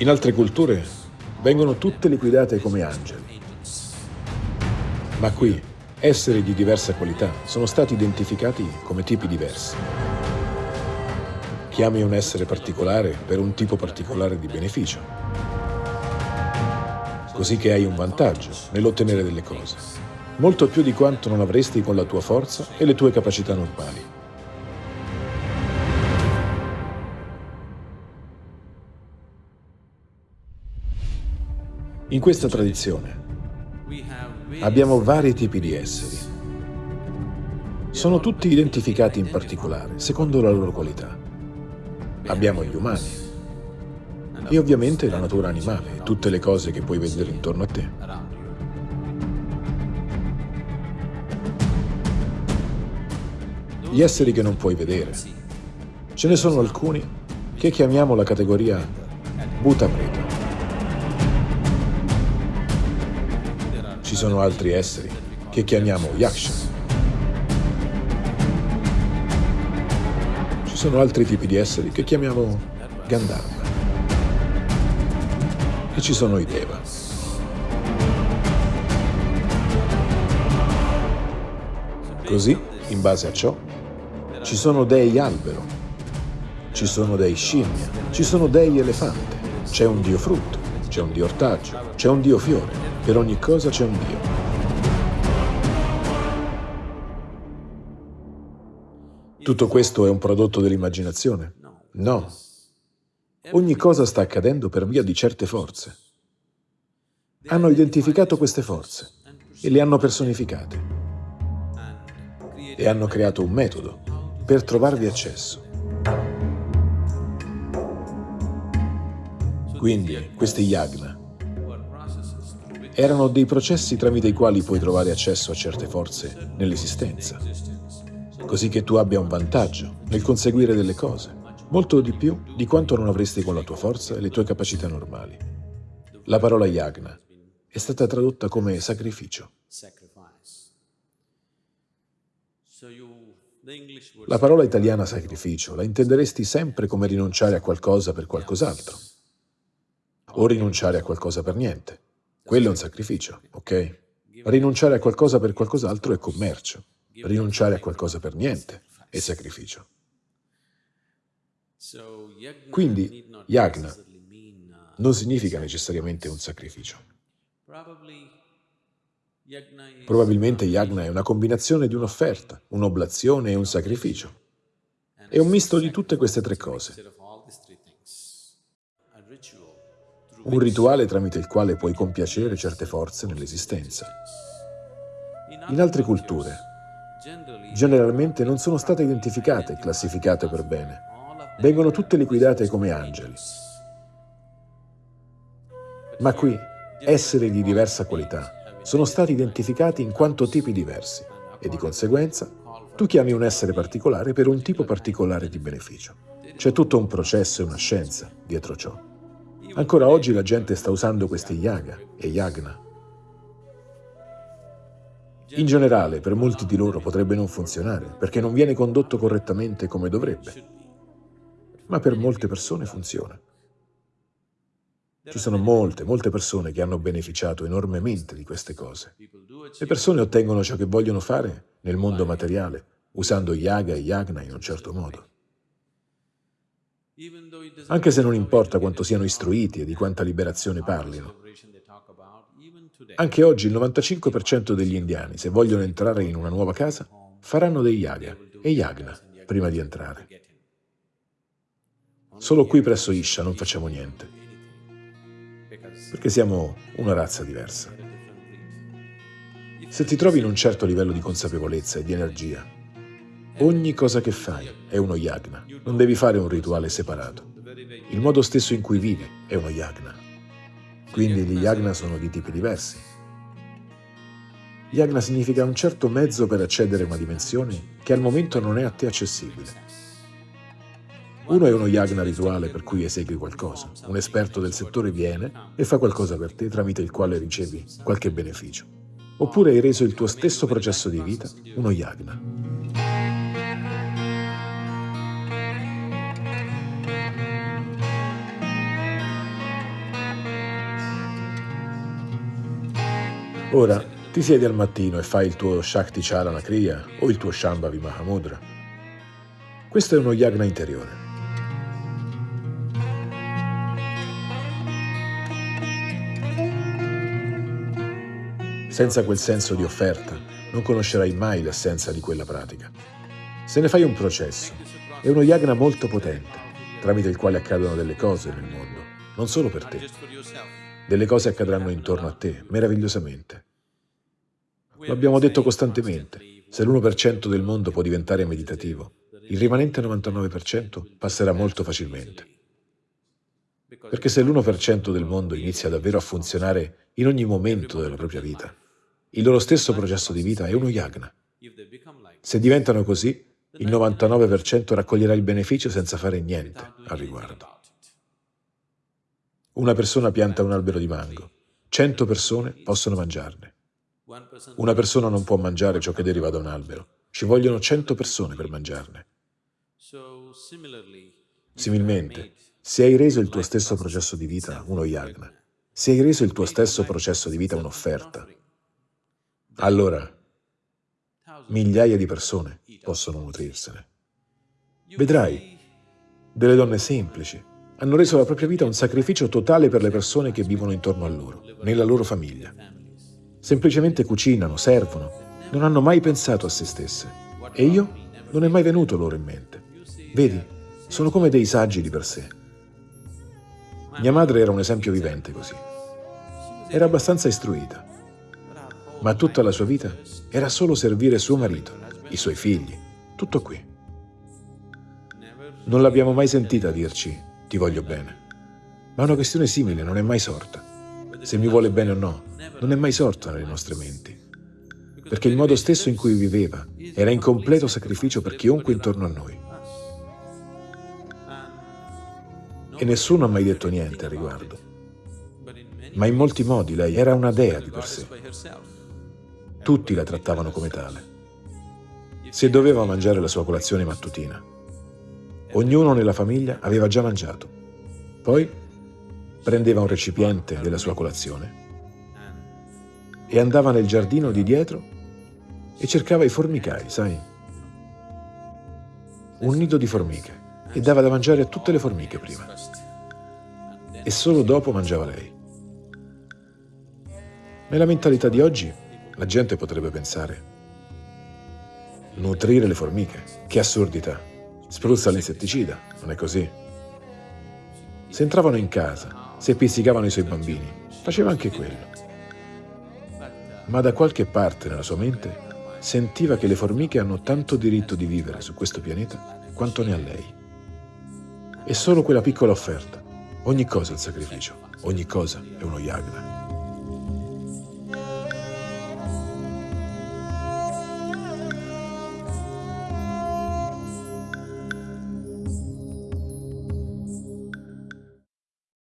In altre culture vengono tutte liquidate come angeli. Ma qui esseri di diversa qualità sono stati identificati come tipi diversi. Chiami un essere particolare per un tipo particolare di beneficio. Così che hai un vantaggio nell'ottenere delle cose, molto più di quanto non avresti con la tua forza e le tue capacità normali. In questa tradizione abbiamo vari tipi di esseri. Sono tutti identificati in particolare, secondo la loro qualità. Abbiamo gli umani e ovviamente la natura animale tutte le cose che puoi vedere intorno a te. Gli esseri che non puoi vedere. Ce ne sono alcuni che chiamiamo la categoria Bhuta sono altri esseri che chiamiamo Yaksha. Ci sono altri tipi di esseri che chiamiamo Gandharva. E ci sono i Deva. Così, in base a ciò, ci sono dei albero, ci sono dei scimmia, ci sono dei elefante, c'è un dio frutto, c'è un dio ortaggio, c'è un dio fiore, per ogni cosa c'è un Dio. Tutto questo è un prodotto dell'immaginazione? No. Ogni cosa sta accadendo per via di certe forze. Hanno identificato queste forze e le hanno personificate e hanno creato un metodo per trovarvi accesso. Quindi questi yagna erano dei processi tramite i quali puoi trovare accesso a certe forze nell'esistenza, così che tu abbia un vantaggio nel conseguire delle cose, molto di più di quanto non avresti con la tua forza e le tue capacità normali. La parola yagna è stata tradotta come sacrificio. La parola italiana sacrificio la intenderesti sempre come rinunciare a qualcosa per qualcos'altro, o rinunciare a qualcosa per niente. Quello è un sacrificio, ok? Rinunciare a qualcosa per qualcos'altro è commercio. Rinunciare a qualcosa per niente è sacrificio. Quindi yagna non significa necessariamente un sacrificio. Probabilmente yagna è una combinazione di un'offerta, un'oblazione e un sacrificio. È un misto di tutte queste tre cose. Un rituale tramite il quale puoi compiacere certe forze nell'esistenza. In altre culture, generalmente non sono state identificate e classificate per bene. Vengono tutte liquidate come angeli. Ma qui, esseri di diversa qualità sono stati identificati in quanto tipi diversi e di conseguenza tu chiami un essere particolare per un tipo particolare di beneficio. C'è tutto un processo e una scienza dietro ciò. Ancora oggi la gente sta usando questi yaga e yagna. In generale, per molti di loro potrebbe non funzionare, perché non viene condotto correttamente come dovrebbe. Ma per molte persone funziona. Ci sono molte, molte persone che hanno beneficiato enormemente di queste cose. Le persone ottengono ciò che vogliono fare nel mondo materiale, usando yaga e yagna in un certo modo. Anche se non importa quanto siano istruiti e di quanta liberazione parlino. Anche oggi il 95% degli indiani, se vogliono entrare in una nuova casa, faranno dei yaga e yagna prima di entrare. Solo qui presso Isha non facciamo niente, perché siamo una razza diversa. Se ti trovi in un certo livello di consapevolezza e di energia, Ogni cosa che fai è uno yagna, non devi fare un rituale separato. Il modo stesso in cui vivi è uno yagna. Quindi gli yagna sono di tipi diversi. Yagna significa un certo mezzo per accedere a una dimensione che al momento non è a te accessibile. Uno è uno yagna rituale per cui esegui qualcosa. Un esperto del settore viene e fa qualcosa per te tramite il quale ricevi qualche beneficio. Oppure hai reso il tuo stesso processo di vita uno yagna. Ora ti siedi al mattino e fai il tuo Shakti Chalana Kriya o il tuo Shambhavi Mahamudra. Questo è uno yagna interiore. Senza quel senso di offerta non conoscerai mai l'essenza di quella pratica. Se ne fai un processo, è uno yagna molto potente, tramite il quale accadono delle cose nel mondo, non solo per te. Delle cose accadranno intorno a te, meravigliosamente. Lo abbiamo detto costantemente, se l'1% del mondo può diventare meditativo, il rimanente 99% passerà molto facilmente. Perché se l'1% del mondo inizia davvero a funzionare in ogni momento della propria vita, il loro stesso processo di vita è uno yagna. Se diventano così, il 99% raccoglierà il beneficio senza fare niente al riguardo. Una persona pianta un albero di mango, 100 persone possono mangiarne. Una persona non può mangiare ciò che deriva da un albero, ci vogliono 100 persone per mangiarne. Similmente, se hai reso il tuo stesso processo di vita uno yagna, se hai reso il tuo stesso processo di vita un'offerta, allora migliaia di persone possono nutrirsene. Vedrai, delle donne semplici hanno reso la propria vita un sacrificio totale per le persone che vivono intorno a loro, nella loro famiglia. Semplicemente cucinano, servono, non hanno mai pensato a se stesse. E io non è mai venuto loro in mente. Vedi, sono come dei saggi di per sé. Mia madre era un esempio vivente così. Era abbastanza istruita, ma tutta la sua vita era solo servire suo marito, i suoi figli, tutto qui. Non l'abbiamo mai sentita dirci ti voglio bene, ma una questione simile non è mai sorta. Se mi vuole bene o no, non è mai sorta nelle nostre menti, perché il modo stesso in cui viveva era in completo sacrificio per chiunque intorno a noi. E nessuno ha mai detto niente al riguardo. Ma in molti modi lei era una dea di per sé. Tutti la trattavano come tale. Se doveva mangiare la sua colazione mattutina, ognuno nella famiglia aveva già mangiato. Poi prendeva un recipiente della sua colazione e andava nel giardino di dietro e cercava i formicai, sai? Un nido di formiche e dava da mangiare a tutte le formiche prima. E solo dopo mangiava lei. Nella mentalità di oggi la gente potrebbe pensare, nutrire le formiche, che assurdità, spruzza l'insetticida, non è così? Se entravano in casa, se pizzicavano i suoi bambini, faceva anche quello. Ma da qualche parte nella sua mente sentiva che le formiche hanno tanto diritto di vivere su questo pianeta quanto ne ha lei. E solo quella piccola offerta, ogni cosa è un sacrificio, ogni cosa è uno yagna.